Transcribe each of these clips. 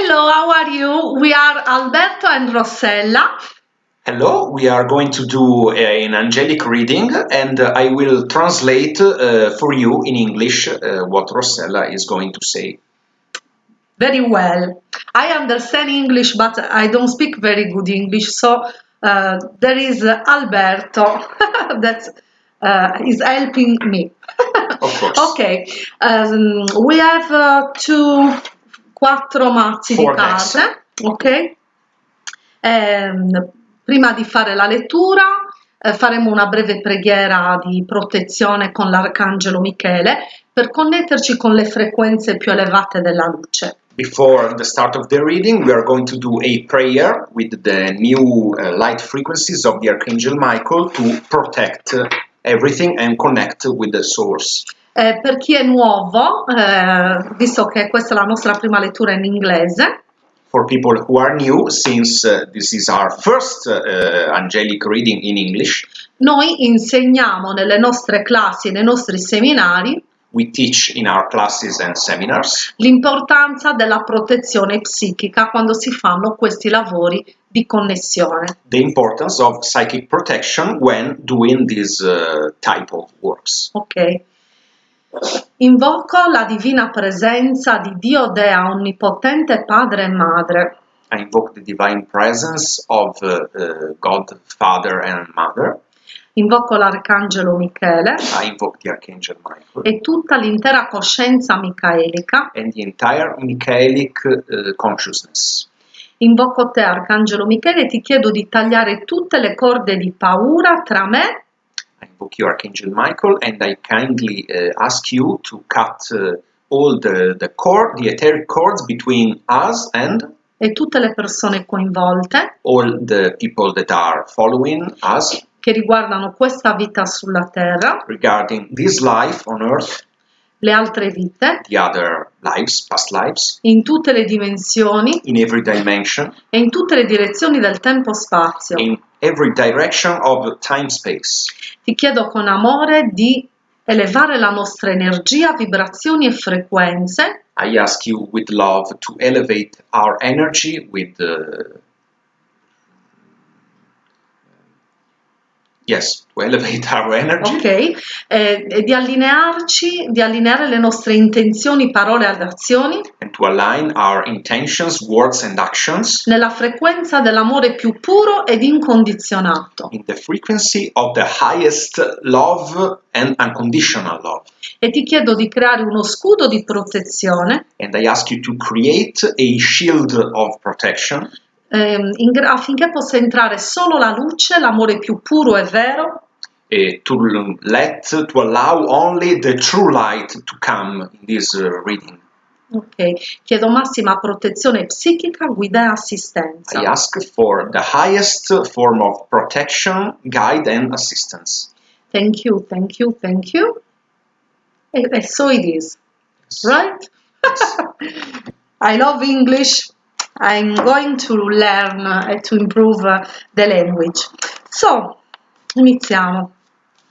Hello, how are you? We are Alberto and Rossella. Hello, we are going to do uh, an angelic reading and uh, I will translate uh, for you in English uh, what Rossella is going to say. Very well. I understand English, but I don't speak very good English, so uh, there is Alberto that uh, is helping me. of course. Okay, um, we have two. quattro mazzi Four di carte, ok? Eh, prima di fare la lettura eh, faremo una breve preghiera di protezione con l'Arcangelo Michele per connetterci con le frequenze più elevate della luce. Before the start of the reading we are going to do a prayer with the new uh, light frequencies of the Archangel Michael to protect everything and connect with the source. Eh, per chi è nuovo, eh, visto che questa è la nostra prima lettura in inglese, For people who are new, since uh, this is our first uh, angelic reading in English, noi insegniamo nelle nostre classi, nei nostri seminari, we teach in our classes and seminars l'importanza della protezione psichica quando si fanno questi lavori di connessione. the importance of psychic protection when doing this uh, type of works. Ok? Invoco la divina presenza di Dio Dea Onnipotente Padre e Madre, I invoke the divine presence of uh, uh, God, Father, and Mother. invoco l'Arcangelo Michele I invoke the Archangel Michael e tutta l'intera coscienza micaelica. and the entire Michaelic uh, consciousness. Invoco te, Arcangelo Michele, e ti chiedo di tagliare tutte le corde di paura tra me invoke you, Archangel Michael, and I kindly uh, ask you to cut uh, all the, the cord, the etheric cords between us and e tutte le persone coinvolte all the people that are following us che riguardano questa vita sulla terra, regarding this life on earth, le altre vite, the other lives, past lives, in tutte le dimensioni in every dimension, e in tutte le direzioni del tempo-spazio. in every direction of time space. Ti chiedo con amore di elevare la nostra energia, vibrazioni e frequenze I ask you with love to elevate our energy with uh, yes, to elevate our energy ok? Eh, e di allinearci, di allineare le nostre intenzioni, parole ed azioni and to align our intentions, words, and actions nella frequenza dell'amore più puro ed incondizionato. in the frequency of the highest love and unconditional love. E ti chiedo di creare uno scudo di protezione And I ask you to create a shield of protection ehm, in affinché possa entrare solo la luce, l'amore più puro e vero, uh, to let, to allow only the true light to come in this reading. Ok, chiedo massima protezione psichica, guida e assistenza. I ask for the highest form of protection, guide, and assistance. Thank you, thank you, thank you. E, e so it is, right? I love English. I'm going to learn and to improve uh, the language. So, iniziamo.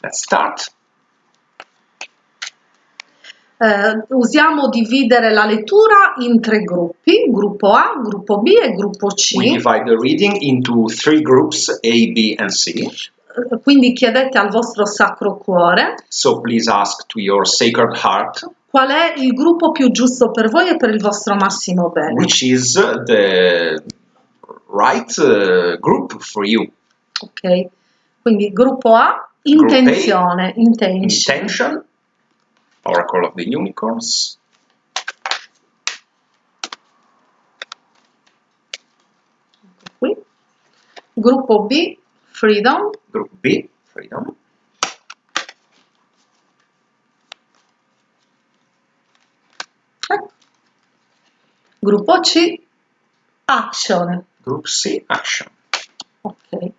Let's start. Eh, usiamo dividere la lettura in tre gruppi, gruppo A, gruppo B e gruppo C. We divide the reading into three groups A, B, and C. Eh, Quindi chiedete al vostro sacro cuore So please ask to your sacred heart qual è il gruppo più giusto per voi e per il vostro massimo bene. which is the right uh, group for you. Ok? Quindi gruppo A, Gruppo A, intenzione, intention. Intention, Oracle of the Unicorns. Qui. Gruppo B, freedom. Group B, Freedom. Gruppo C, action. Group C, Action. Ok.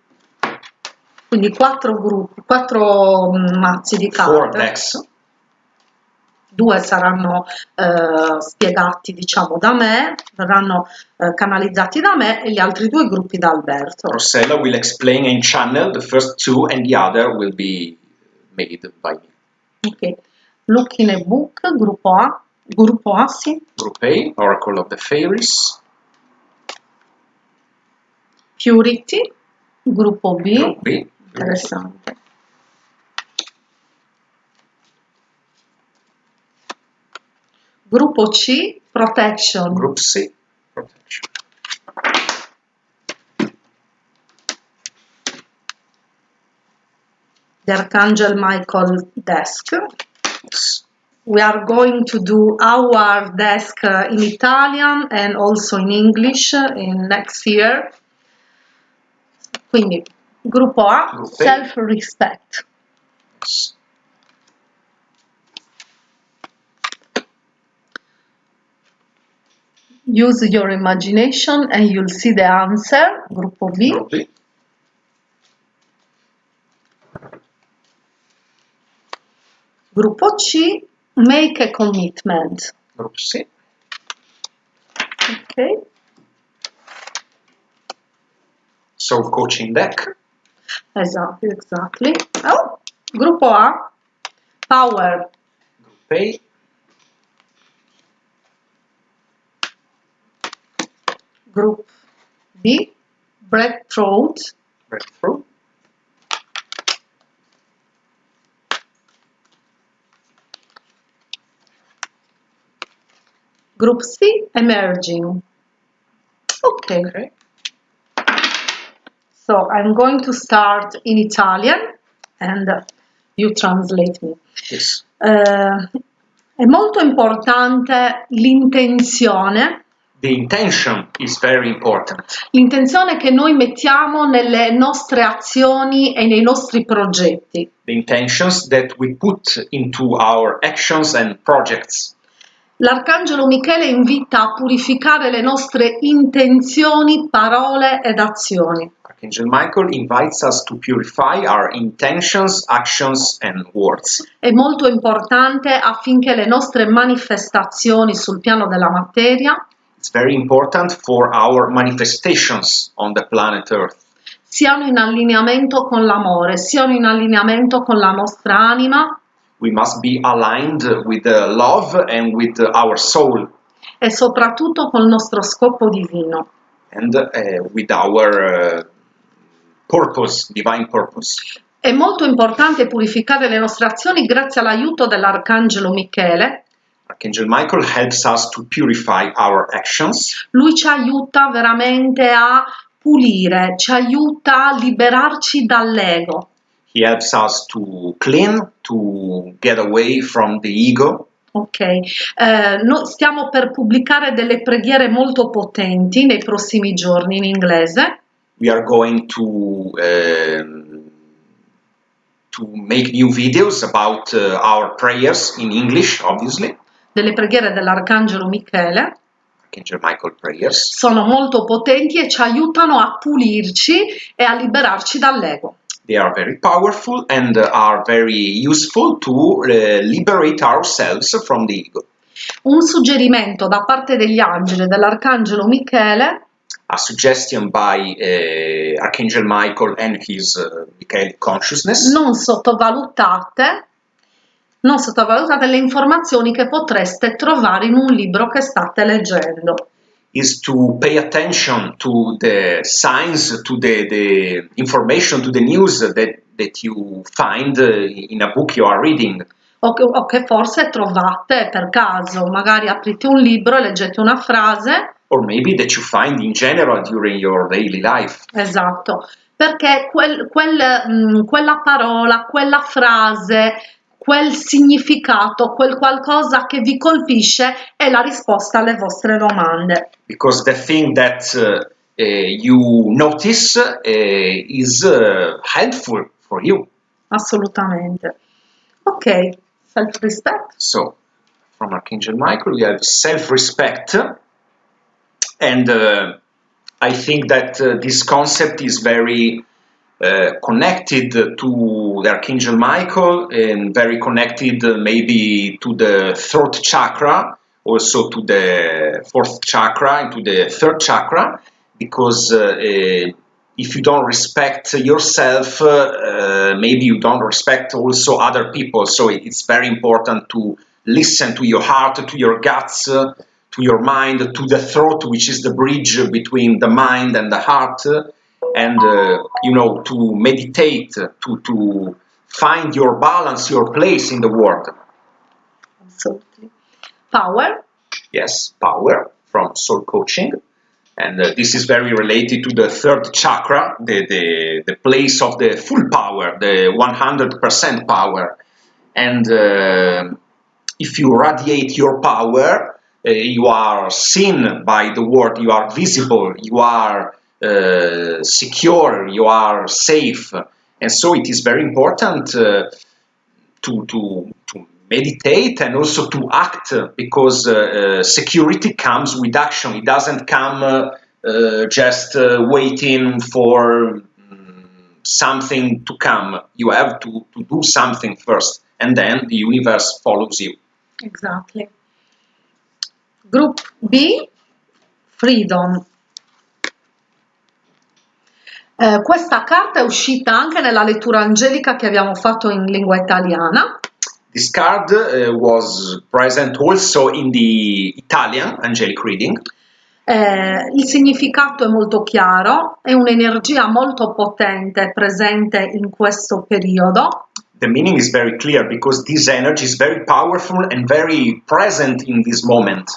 Quindi quattro gruppi, quattro mm, mazzi di Four carte. decks. Due saranno eh, spiegati, diciamo, da me, verranno eh, canalizzati da me e gli altri due gruppi da Alberto. Rossella will explain and channel the first two, and the other will be made by me. Ok. Look in a book, gruppo A, gruppo A, sì. Group A, Oracle of the Fairies. Purity, gruppo B, Group B. interessante. Gruppo C, Protection, Group C. Protection. the Archangel Michael desk. Yes. We are going to do our desk uh, in Italian and also in English uh, in next year. Quindi, gruppo A, self-respect. Use your imagination and you'll see the answer. Gruppo B. Group B. Gruppo C, make a commitment. Group C. Okay. Soul coaching deck. Exactly, exactly. Oh, gruppo A, power. Group A. Group B, breadthroat. Breakthrough. Group C, emerging. Okay, Okay. so I'm going to start in Italian and you translate me. Yes. Eh, è molto importante l'intenzione, The intention is very important. l'intenzione che noi mettiamo nelle nostre azioni e nei nostri progetti. The intentions that we put into our actions and projects. L'Arcangelo Michele invita a purificare le nostre intenzioni, parole ed azioni. Archangel Michael invites us to purify our intentions, actions, and words. È molto importante affinché le nostre manifestazioni sul piano della materia It's very important for our manifestations on the planet Earth. siano in allineamento con l'amore, siano in allineamento con la nostra anima We must be aligned with the love and with our soul e soprattutto col nostro scopo divino. and uh, with our uh, purpose, divine purpose. È molto importante purificare le nostre azioni grazie all'aiuto dell'Arcangelo Michele. Archangel Michael helps us to purify our actions. Lui ci aiuta veramente a pulire, ci aiuta a liberarci dall'ego. He helps us to clean, to get away from the ego. Ok, eh, noi stiamo per pubblicare delle preghiere molto potenti nei prossimi giorni in inglese. We are going to um, to make new videos about uh, our prayers in English, obviously, delle preghiere dell'Arcangelo Michele Archangel Michael prayers. sono molto potenti e ci aiutano a pulirci e a liberarci dall'ego. They are very powerful and are very useful to uh, liberate ourselves from the ego. Un suggerimento da parte degli angeli dell'Arcangelo Michele A suggestion by uh, Archangel Michael and his uh, Michael consciousness. non sottovalutate non sottovalutate le informazioni che potreste trovare in un libro che state leggendo. Is to pay attention to the signs, to the, the information, to the news that, that you find uh, in a book you are reading. O che, o che forse trovate per caso, magari aprite un libro e leggete una frase Or maybe that you find in general during your daily life. Esatto, perché quel- quel, mh, quella parola, quella frase, quel significato, quel qualcosa che vi colpisce è la risposta alle vostre domande. Because the thing that uh, you notice uh, is uh, helpful for you. Assolutamente. Ok, self-respect. So, from Archangel Michael, we have self respect. And uh, I think that uh, this concept is very connected to the Archangel Michael and very connected uh, maybe to the throat chakra, also to the fourth chakra and to the third chakra, because uh, uh, if you don't respect yourself, uh, uh, maybe you don't respect also other people. So it's very important to listen to your heart, to your guts, uh, to your mind, to the throat, which is the bridge between the mind and the heart, uh, and uh, you know to meditate, to to find your balance, your place in the world. Absolutely. Power. Yes, power from soul coaching. And uh, this is very related to the third chakra, the, the, the place of the full power, the 100% power. And uh, if you radiate your power, uh, you are seen by the world, you are visible, you are uh, secure, you are safe. And so it is very important uh, to, to, to meditate and also to act because uh, uh, security comes with action. It doesn't come uh, just waiting for um, something to come. You have to, to do something first, and then the universe follows you. Exactly. Group B, freedom. Eh, questa carta è uscita anche nella lettura angelica che abbiamo fatto in lingua italiana. This card uh, was present also in the Italian angelic reading. Eh, il significato è molto chiaro, è un'energia molto potente presente in questo periodo. The meaning is very clear because this energy is very powerful and very present in this moment.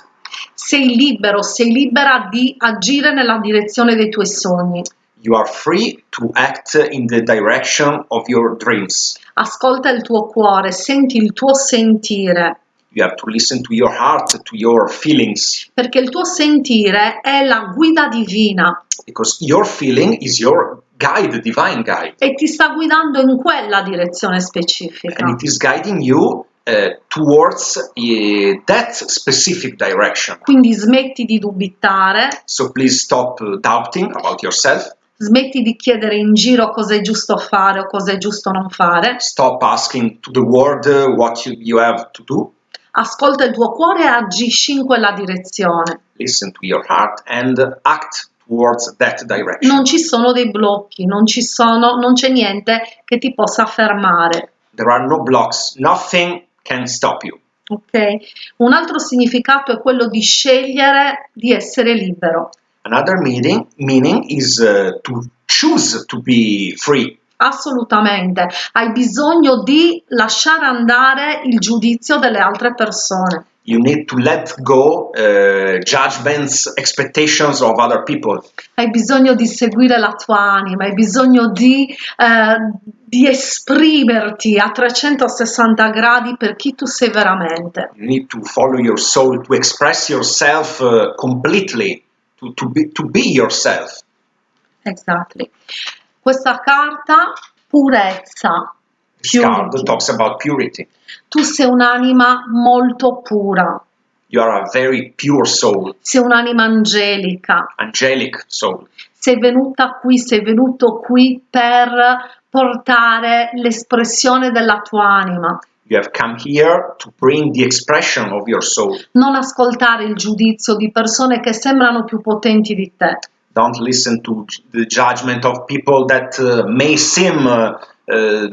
Sei libero, sei libera di agire nella direzione dei tuoi sogni. You are free to act in the direction of your dreams. Ascolta il tuo cuore, senti il tuo sentire. You have to listen to your heart, to your feelings. Perché il tuo sentire è la guida divina. Because your feeling is your guide, divine guide. E ti sta guidando in quella direzione specifica. And it is guiding you Uh, towards uh, that specific direction. Quindi smetti di dubitare. So please stop doubting about yourself. Smetti di chiedere in giro cosa è giusto fare o cosa è giusto non fare. Stop asking to the world uh, what you, you have to do. Ascolta il tuo cuore e agisci in quella direzione. Listen to your heart and act towards that direction. Non ci sono dei blocchi, non, ci sono, non c'è niente che ti possa fermare. There are no blocks, nothing can stop you. Ok, un altro significato è quello di scegliere di essere libero. Another meaning, meaning is uh, to choose to be free. Assolutamente, hai bisogno di lasciare andare il giudizio delle altre persone. You need to let go uh, judgments, expectations of other people. Hai bisogno di seguire la tua anima, hai bisogno di, uh, di esprimerti a 360 gradi per chi tu sei veramente. You need to follow your soul, to express yourself uh, completely to, to, be, to be yourself. Exactly. Questa carta, purezza. This card talks about purity. Tu sei un'anima molto pura. You are a very pure soul. Sei un'anima angelica. Angelic soul. Sei venuta qui, sei venuto qui per portare l'espressione della tua anima. You have come here to bring the expression of your soul. Non ascoltare il giudizio di persone che sembrano più potenti di te. Don't listen to the judgment of people that uh, may seem uh, uh,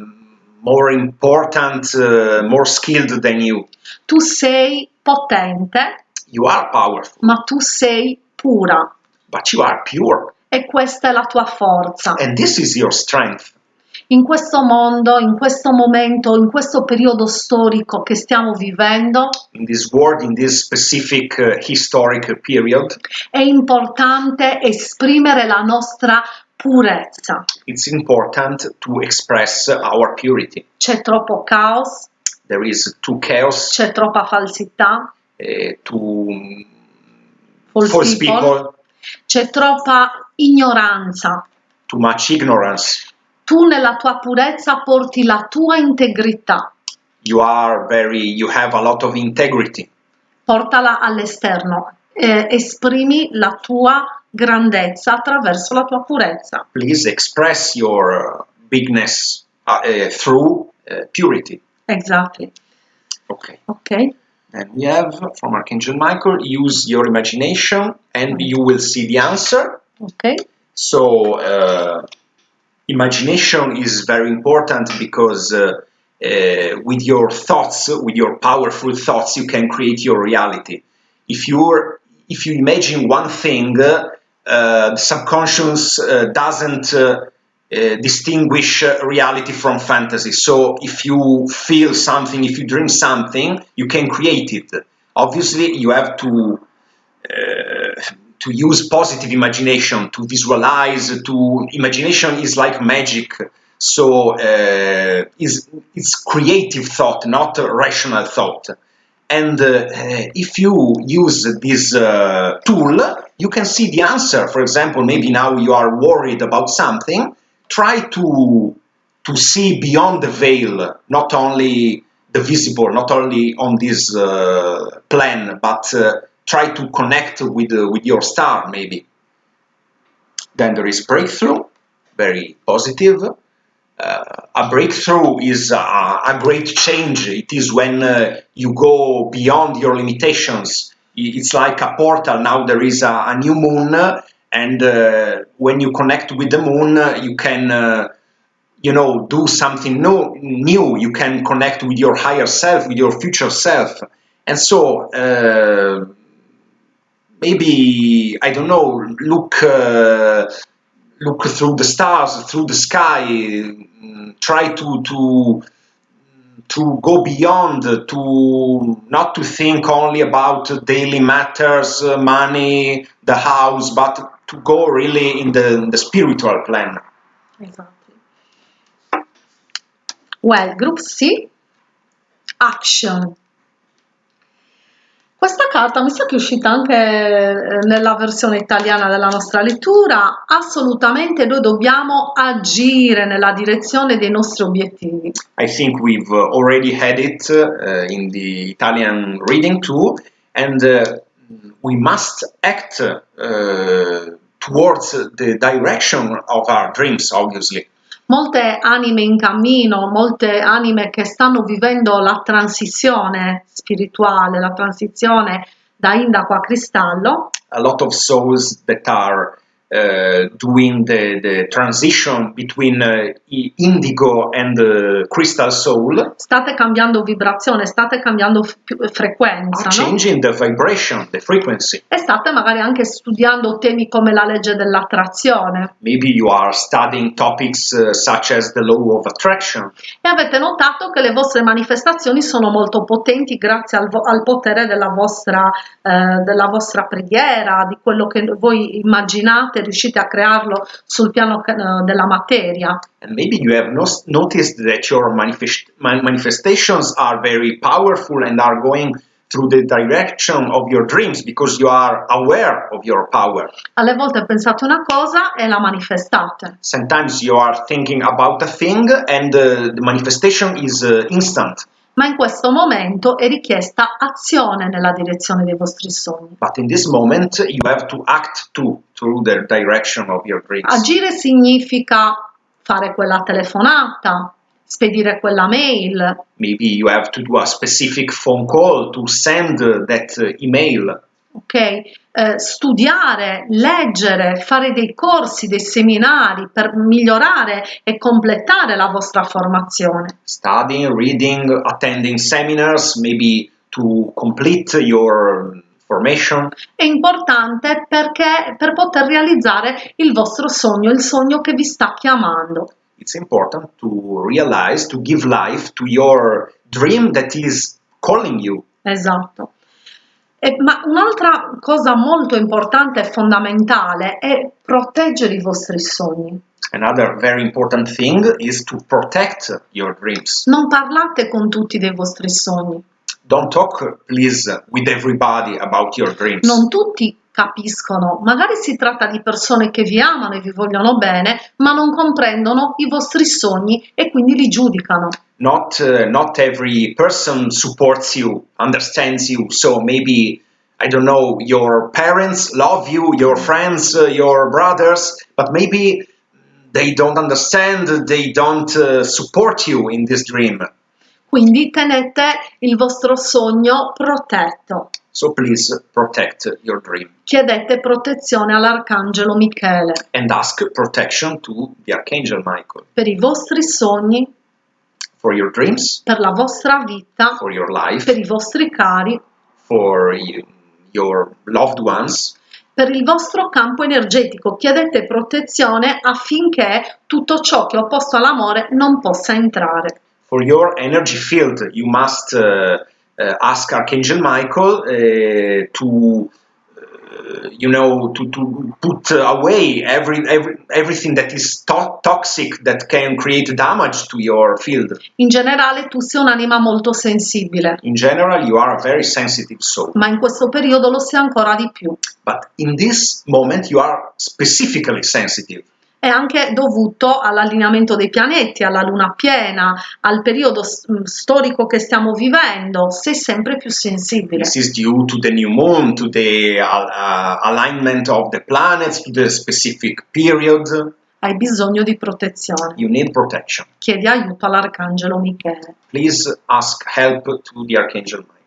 more important, uh, more skilled than you. Tu sei potente. You are powerful. Ma tu sei pura. But you are pure. E questa è la tua forza. And this is your strength in questo mondo, in questo momento, in questo periodo storico che stiamo vivendo, in this world, in this specific uh, historic period, è importante esprimere la nostra purezza. It's important to express our purity. C'è troppo caos. There is too chaos. C'è troppa falsità. Uh, too false, false people. people. C'è troppa ignoranza. Too much ignorance tu nella tua purezza porti la tua integrità. You are very, you have a lot of integrity. Portala all'esterno, eh, esprimi la tua grandezza attraverso la tua purezza. Please express your bigness uh, uh, through uh, purity. Exactly. Okay. Okay. And we have from Archangel Michael, use your imagination and you will see the answer. Okay. So uh, imagination is very important because uh, uh, with your thoughts, with your powerful thoughts, you can create your reality. If you if you imagine one thing, uh, the subconscious uh, doesn't uh, uh, distinguish reality from fantasy. So if you feel something, if you dream something, you can create it. Obviously, you have to to use positive imagination to visualize. To imagination is like magic. So uh, is it's creative thought, not rational thought. And uh, if you use this uh, tool, you can see the answer. For example, maybe now you are worried about something. Try to to see beyond the veil, not only the visible, not only on this uh, plan, but uh, try to connect with uh, with your star, maybe. Then there is breakthrough, very positive. Uh, a breakthrough is a, a, great change. It is when uh, you go beyond your limitations. It's like a portal. Now there is a, a new moon, and uh, when you connect with the moon, you can, uh, you know, do something new, new. You can connect with your higher self, with your future self, and so uh, maybe I don't know. Look uh, look through the stars, through the sky, try to to to go beyond, to not to think only about daily matters, uh, money, the house, but to go really in the, in the spiritual plan. Exactly. Well, group C, action. Questa carta mi sa che è uscita anche eh, nella versione italiana della nostra lettura. Assolutamente noi dobbiamo agire nella direzione dei nostri obiettivi. I think we've already had it uh, in the Italian reading too, and uh, we must act uh, towards the direction of our dreams, obviously. Molte anime in cammino, molte anime che stanno vivendo la transizione spirituale, la transizione da indaco a cristallo. A lot of souls that are doing the, the transition between uh, indigo and crystal soul. State cambiando vibrazione, state cambiando frequenza. Are changing no? the vibration, the frequency. E state magari anche studiando temi come la legge dell'attrazione. Maybe you are studying topics uh, such as the law of attraction. E avete notato che le vostre manifestazioni sono molto potenti grazie al, al potere della vostra, eh, della vostra preghiera, di quello che voi immaginate veramente riuscite a crearlo sul piano uh, della materia. And maybe you have no, noticed that your manifest, manifestations are very powerful and are going through the direction of your dreams because you are aware of your power. Alle volte pensate una cosa e la manifestate. Sometimes you are thinking about a thing and uh, the manifestation is uh, instant ma in questo momento è richiesta azione nella direzione dei vostri sogni. But in this moment you have to act too through the direction of your dreams. Agire significa fare quella telefonata, spedire quella mail. Maybe you have to do a specific phone call to send that email ok? Eh, studiare, leggere, fare dei corsi, dei seminari per migliorare e completare la vostra formazione. Studying, reading, attending seminars, maybe to complete your formation. È importante perché per poter realizzare il vostro sogno, il sogno che vi sta chiamando. It's important to realize, to give life to your dream that is calling you. Esatto. E, ma un'altra cosa molto importante e fondamentale è proteggere i vostri sogni. Another very important thing is to protect your dreams. Non parlate con tutti dei vostri sogni. Don't talk, please, with everybody about your dreams. Non tutti capiscono, magari si tratta di persone che vi amano e vi vogliono bene, ma non comprendono i vostri sogni e quindi li giudicano. Not, uh, not every person supports you, understands you, so maybe I don't know, your parents love you, your friends, uh, your brothers, but maybe they don't understand, they don't uh, support you in this dream. Quindi tenete il vostro sogno protetto. So please protect your dream. Chiedete protezione all'Arcangelo Michele. And ask protection to the Archangel Michael. Per i vostri sogni. For your dreams. Per la vostra vita. For your life. Per i vostri cari. For you, your loved ones. per il vostro campo energetico, chiedete protezione affinché tutto ciò che è opposto all'amore non possa entrare. For your energy field, you must uh, uh, ask Archangel Michael uh, to you know to, to put away every, every everything that is to- toxic that can create damage to your field. In generale tu sei un'anima molto sensibile, in general you are a very sensitive soul. Ma in questo periodo lo sei ancora di più. but in this moment you are specifically sensitive È anche dovuto all'allineamento dei pianeti, alla luna piena, al periodo mh, storico che stiamo vivendo, sei sempre più sensibile. this is due to the new moon to the uh, uh, alignment of the planets to the specific period Hai bisogno di protezione. you need protection Chiedi aiuto all'arcangelo Michele. please ask help to the archangel michael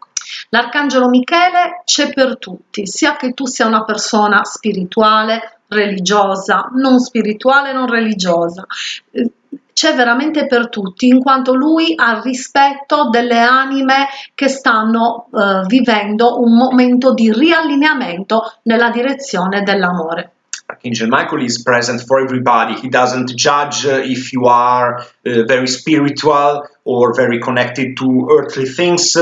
L'arcangelo Michele c'è per tutti, sia che tu sia una persona spirituale, religiosa, non spirituale, non religiosa. Eh, C'è veramente per tutti, in quanto lui ha rispetto delle anime che stanno eh, vivendo un momento di riallineamento nella direzione dell'amore. Archangel Michael is present for everybody. He doesn't judge uh, if you are uh, very spiritual or very connected to earthly things.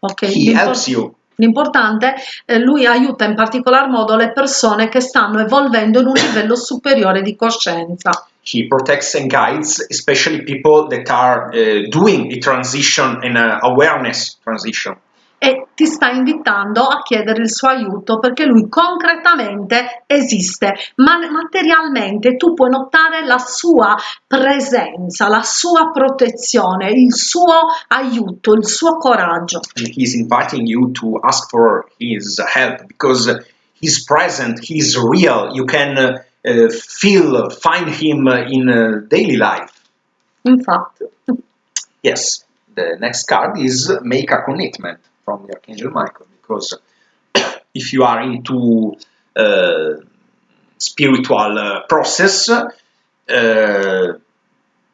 Ok? He helps you. L'importante, eh, lui aiuta in particolar modo le persone che stanno evolvendo in un livello superiore di coscienza. He protects and guides, especially people that are uh, doing a transition and a awareness transition. E ti sta invitando a chiedere il suo aiuto perché lui concretamente esiste, ma materialmente tu puoi notare la sua presenza, la sua protezione, il suo aiuto, il suo coraggio. And he's inviting you to ask for his help because he's present, he's real. You can uh, feel, find him in uh, daily life. Infatti, Yes, the next card is make a commitment from the Archangel Michael because if you are into uh, spiritual uh, process, uh,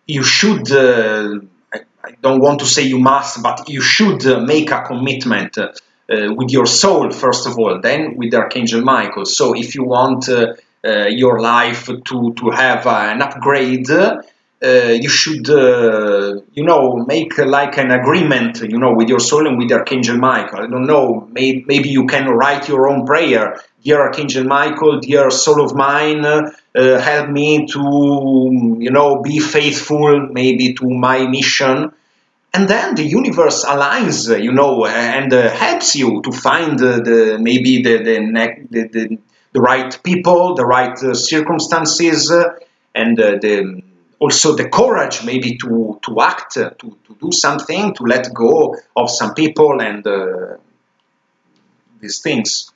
you should. Uh, I, I don't want to say you must, but you should uh, make a commitment uh, with your soul first of all, then with Archangel Michael. So if you want your life to to have an upgrade you should, uh, you know, make uh, like an agreement, you know, with your soul and with Archangel Michael. I don't know, may, maybe you can write your own prayer. Dear Archangel Michael, dear soul of mine, uh, help me to, you know, be faithful maybe to my mission. And then the universe aligns, uh, you know, and uh, helps you to find uh, the maybe the the, the, the, the right people, the right uh, circumstances, uh, and uh, the also the courage maybe to to act uh, to, to do something to let go of some people and uh, these things.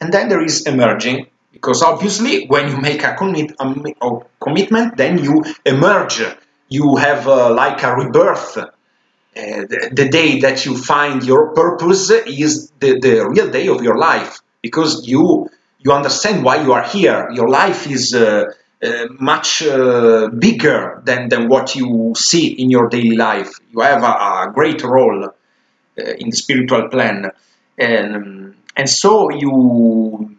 And then there is emerging because obviously when you make a, commit, a, commitment then you emerge. You have uh, like a rebirth. Uh, the, the day that you find your purpose is the, the real day of your life because you you understand why you are here. Your life is uh, uh, much uh, bigger than, than what you see in your daily life you have a, a great role uh, in the spiritual plan and and so you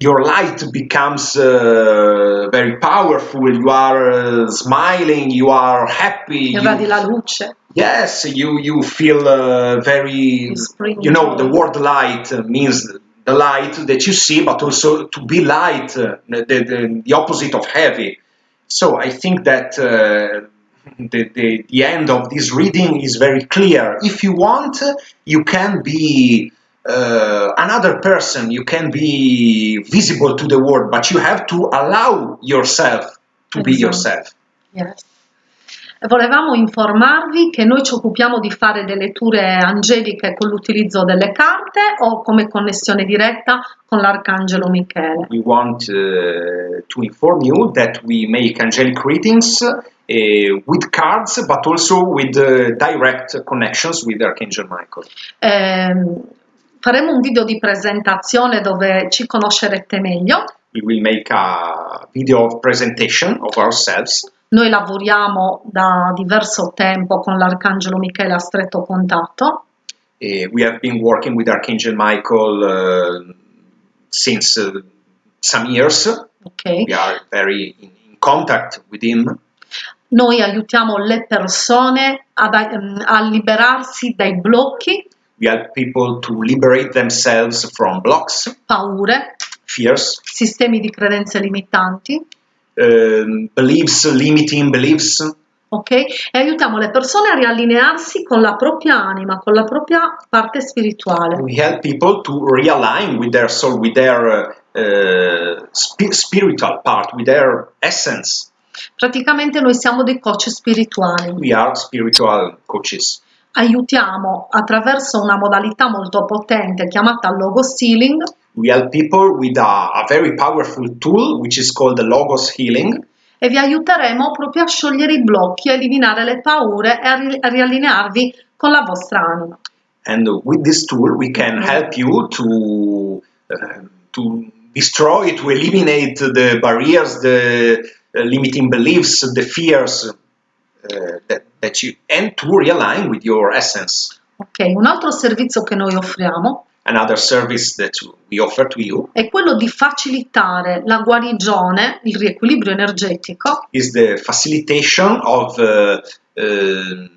your light becomes uh, very powerful you are uh, smiling you are happy you- irradi la luce. Yes, you you feel very. You know, the word light means the light that you see, but also to be light, uh, the, the, the opposite of heavy. So I think that uh, the, the the end of this reading is very clear. If you want, you can be. Uh, another person, you can be visible to the world, but you have to allow yourself to be Exactly. yourself. Yes. Volevamo informarvi che noi ci occupiamo di fare delle letture angeliche con l'utilizzo delle carte o come connessione diretta con l'Arcangelo Michele. we want uh, to inform you that we make angelic readings uh, with cards, but also with uh, direct connections with Archangel Michael. Ehm, faremo un video di presentazione dove ci conoscerete meglio. We will make a video of presentation of ourselves. Noi lavoriamo da diverso tempo con l'Arcangelo Michele a stretto contatto Uh, we have been working with Archangel Michael uh, since uh, some years. ok? We are very in, in contact with him. Noi aiutiamo le persone ad- ehm, a liberarsi dai blocchi, We help people to liberate themselves from blocks, paure, fears, sistemi di credenze limitanti, um, beliefs, limiting beliefs, ok? E aiutiamo le persone a riallinearsi con la propria anima, con la propria parte spirituale. we help people to realign with their soul, with their uh, uh, spi- spiritual part, with their essence. Praticamente noi siamo dei coach spirituali. We are spiritual coaches. Aiutiamo attraverso una modalità molto potente chiamata Logos Healing We help people with a, a very powerful tool which is called the Logos Healing, e vi aiuteremo proprio a sciogliere i blocchi, a eliminare le paure e a, ri- a riallinearvi con la vostra anima. and with this tool we can help you to uh, to destroy, to eliminate the barriers, the uh, limiting beliefs, the fears uh, that, that you, and to realign with your essence. Ok, un altro servizio che noi offriamo Another service that we offer to you è quello di facilitare la guarigione, il riequilibrio energetico. is the facilitation of uh, uh,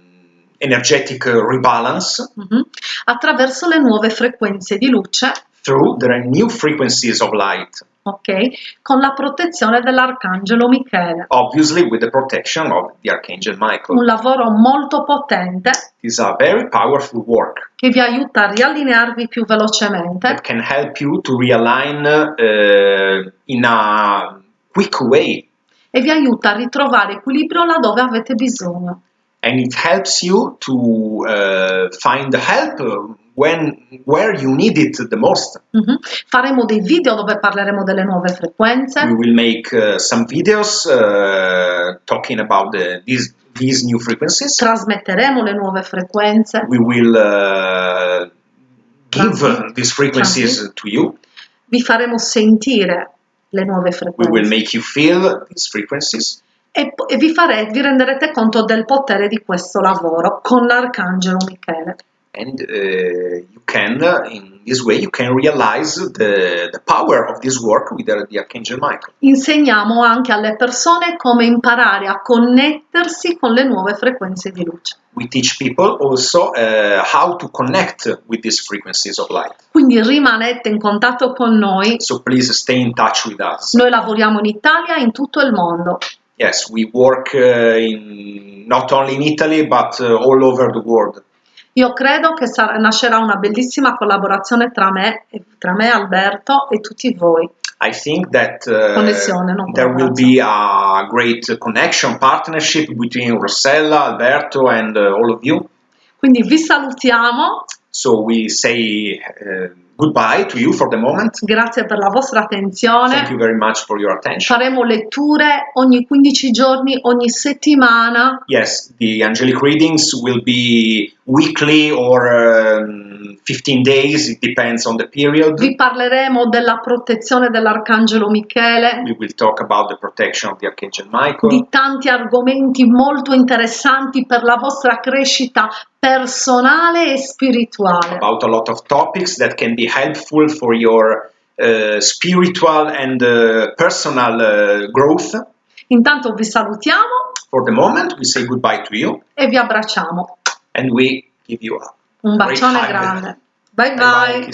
energetic rebalance mhm, attraverso le nuove frequenze di luce, through the new frequencies of light, ok, con la protezione dell'arcangelo Michele. obviously with the protection of the Archangel Michael. Un lavoro molto potente It's a very powerful work che vi aiuta a riallinearvi più velocemente that can help you to realign uh, in a quick way e vi aiuta a ritrovare equilibrio laddove avete bisogno. and it helps you to uh, find help when where you need it the most Mhm. Faremo dei video dove parleremo delle nuove frequenze. we will make uh, some videos uh, talking about the, these these new frequencies trasmetteremo le nuove frequenze, we will uh, give Transmit. these frequencies to you vi faremo sentire le nuove we will frequenze make you feel these frequencies e, e vi, fare- vi renderete conto del potere di questo lavoro con l'Arcangelo Michele. And uh, you can uh, in this way you can realize the, the power of this work with the, the archangel michael Insegniamo anche alle persone come imparare a connettersi con le nuove frequenze di luce. we teach people also uh, how to connect with these frequencies of light Quindi rimanete in contatto con noi. so please stay in touch with us Noi lavoriamo in Italia e in tutto il mondo. yes we work uh, in not only in italy but uh, all over the world Io credo che sarà- nascerà una bellissima collaborazione tra me, tra me, Alberto e tutti voi. I think that uh, Connessione, there will be a great connection, partnership between Rossella, Alberto, and uh, all of you. Quindi vi salutiamo, So we say uh, goodbye to you for the moment. grazie per la vostra attenzione. Thank you very much for your attention. Faremo letture ogni 15 giorni, ogni settimana. Yes, the angelic readings will be weekly or um, 15 days, it depends on the period. Vi parleremo della protezione dell'Arcangelo Michele, We will talk about the protection of the Archangel Michael, di tanti argomenti molto interessanti per la vostra crescita personale e spirituale. about a lot of topics that can be helpful for your uh, spiritual and uh, personal uh, growth. Intanto vi salutiamo For the moment, we say goodbye to you e vi abbracciamo. and we give you a Un bacione grande. Bye bye bye.